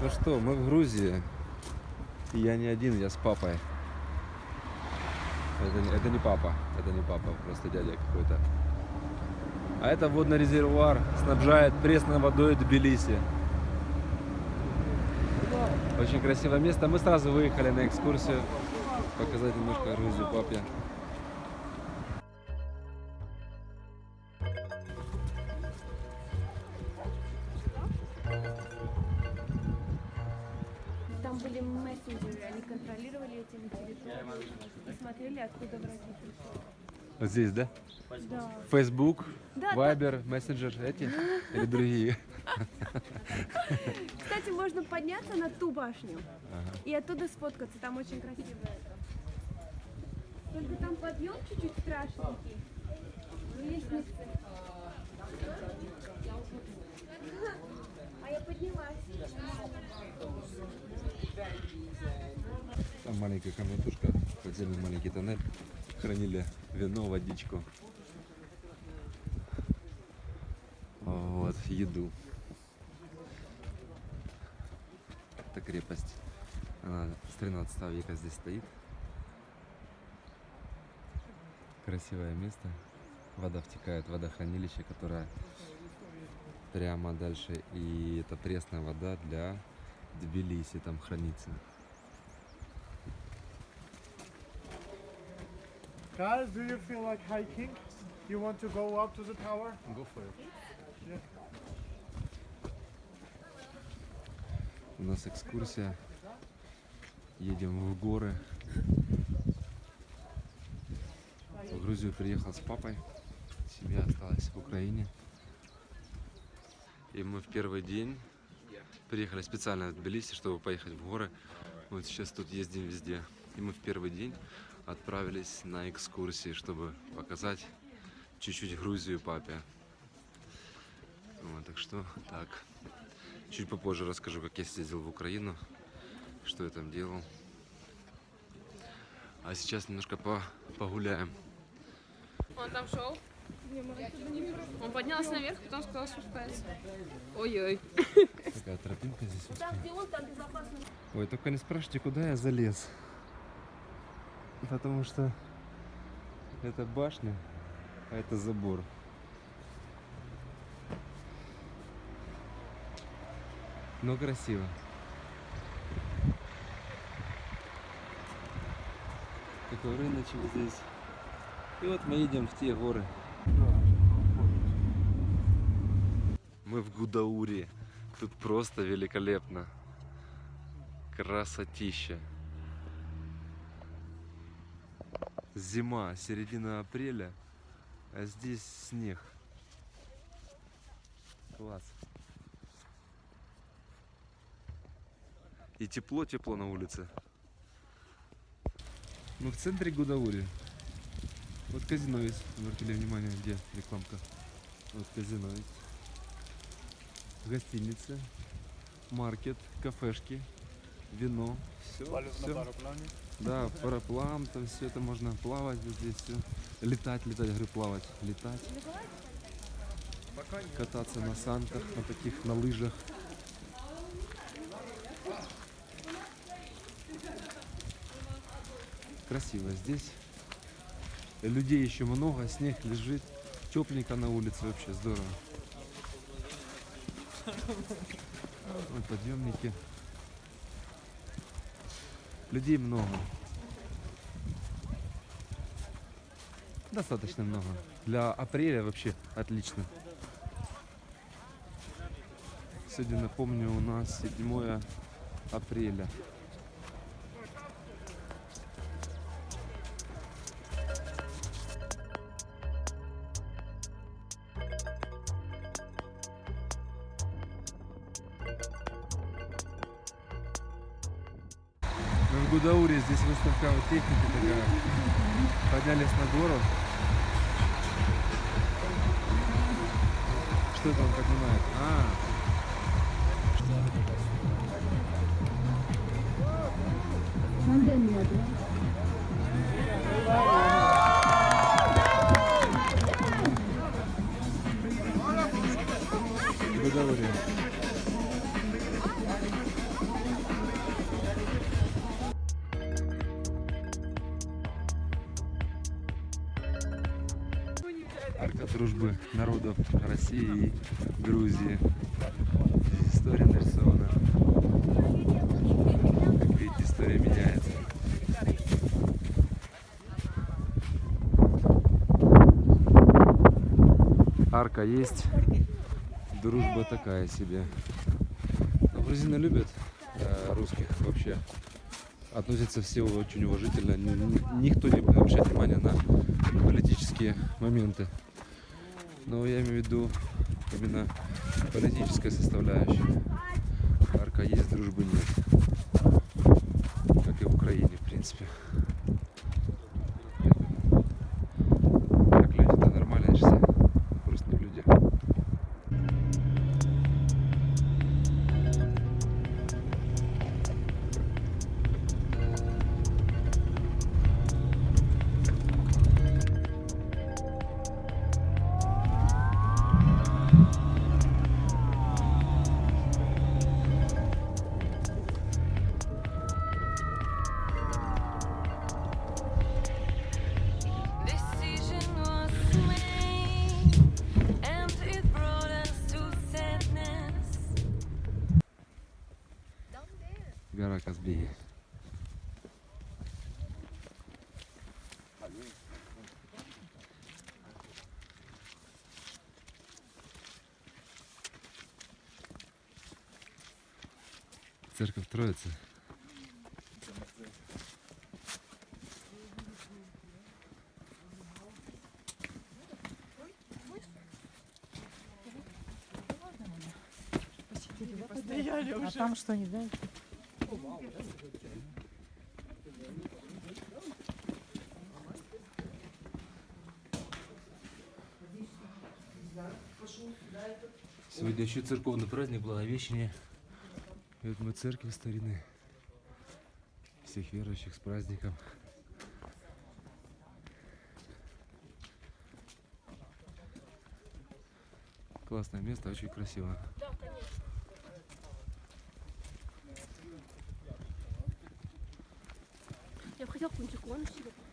Ну что, мы в Грузии. И я не один, я с папой. Это, это не папа, это не папа, просто дядя какой-то. А это водный резервуар снабжает пресной водой Тбилиси. Очень красивое место. Мы сразу выехали на экскурсию. Показать немножко Грузию папе. Там были мессенджеры, они контролировали эти территории и смотрели, откуда враги пришли. Вот здесь, да? Да. Facebook, Да, да. Viber, Messenger эти или другие? Кстати, можно подняться на ту башню Ага. и оттуда сфоткаться, там очень красиво это. Только там подъем чуть-чуть страшненький. Лестницы. А я поднялась. Там маленькая комнатушка, подземный маленький тоннель. Хранили вино, водичку. Вот, еду. Это крепость. Она с 13 века здесь стоит. Красивое место. Вода втекает в водохранилище, которое прямо дальше. И это пресная вода для Тбилиси там хранится. Guys, do you feel like hiking? You want to go up to the tower? Go for it. Yeah. У нас экскурсия. Едем в горы. В Грузию приехал с папой. Семья осталась в Украине. И мы в первый день приехали специально в Тбилиси, чтобы поехать в горы. Вот сейчас тут ездим везде. И мы в первый день отправились на экскурсии, чтобы показать чуть-чуть Грузию папе. Вот, так что так. Чуть попозже расскажу, как я съездил в Украину, что я там делал. А сейчас немножко по погуляем. Он там шел. Он поднялся наверх, потом сказал спускается. Ой-ой. Такая тропинка здесь. узкая. где он, там безопасно. Ой, только не спрашивайте, куда я залез. Потому что это башня, а это забор. Но красиво. Такой рыночек здесь. И вот мы едем в те горы. Мы в Гудауре. Тут просто великолепно. Красотища. Зима, середина апреля, а здесь снег. Класс. И тепло-тепло на улице. Мы в центре Гудаури. Вот казино есть. Обратили внимание, где рекламка. Вот казино есть. Гостиница, маркет, кафешки, вино. Все, на параплане. да, параплан, там все это можно плавать вот здесь все. Летать, летать, говорю, плавать, летать. Кататься на санках, на таких, на лыжах. Красиво здесь. Людей еще много, снег лежит. Тепленько на улице вообще здорово. Вот подъемники. Людей много. Достаточно много. Для апреля вообще отлично. Сегодня, напомню, у нас 7 апреля. В Гудауре, здесь выставка вот техники такая. Поднялись на гору. Что он поднимает? А, в России и Грузии. Здесь история нарисована. Как видите, история меняется. Арка есть, дружба такая себе. Но грузины любят э, русских вообще. Относятся все очень уважительно. Ни- ни- Никто не обращает внимания на политические моменты. Но я имею в виду именно политическая составляющая. Арка есть, дружбы нет. Гора Казбеги. Церковь Троицы. А там что, не дают? Сегодня еще церковный праздник Благовещения. И вот мы церкви старины. Всех верующих с праздником. Классное место, очень красиво. 그냥 군지 꼬는 식으로.